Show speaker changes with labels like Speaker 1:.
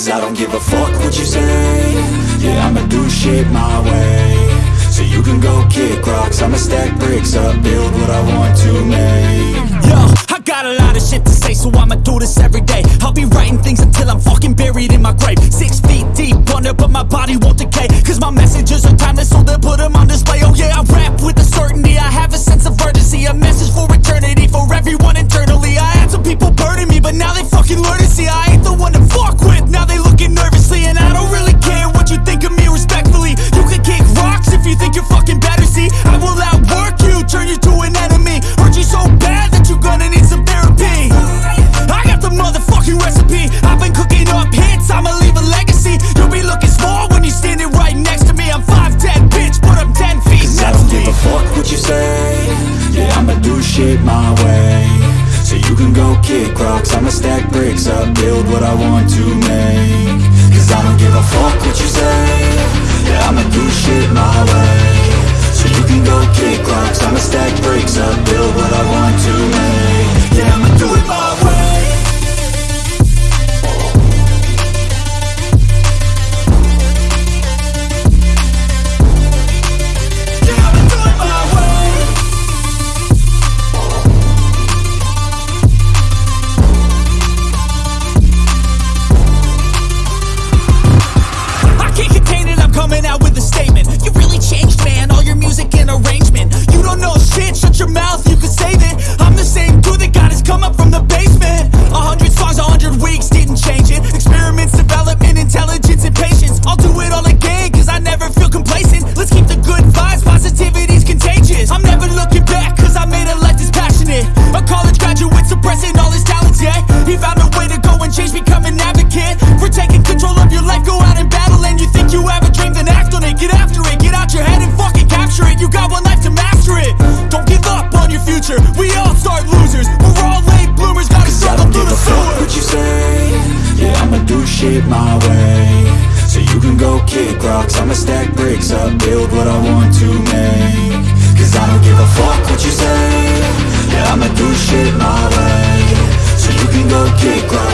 Speaker 1: Cause I don't give a fuck what you say. Yeah, I'ma do shit my way. So you can go kick rocks I'ma stack bricks up, build what I want to make.
Speaker 2: Yo, I got a lot of shit to say, so I'ma do this every day. I'll be writing things
Speaker 1: do shit my way. So you can go kick rocks I'ma stack bricks up, build what I want to make. Cause I don't give a fuck what you say. Yeah, I'ma do shit my way. So you can go kick rocks I'ma stack bricks up, build what I
Speaker 2: future. We all start losers. We're all late bloomers, gotta struggle
Speaker 1: don't
Speaker 2: through
Speaker 1: give
Speaker 2: the
Speaker 1: a fuck
Speaker 2: sewer.
Speaker 1: what you say. Yeah, I'ma do shit my way. So you can go kick rocks. I'ma stack bricks up, build what I want to make. Cause I don't give a fuck what you say. Yeah, I'ma do shit my way. So you can go kick rocks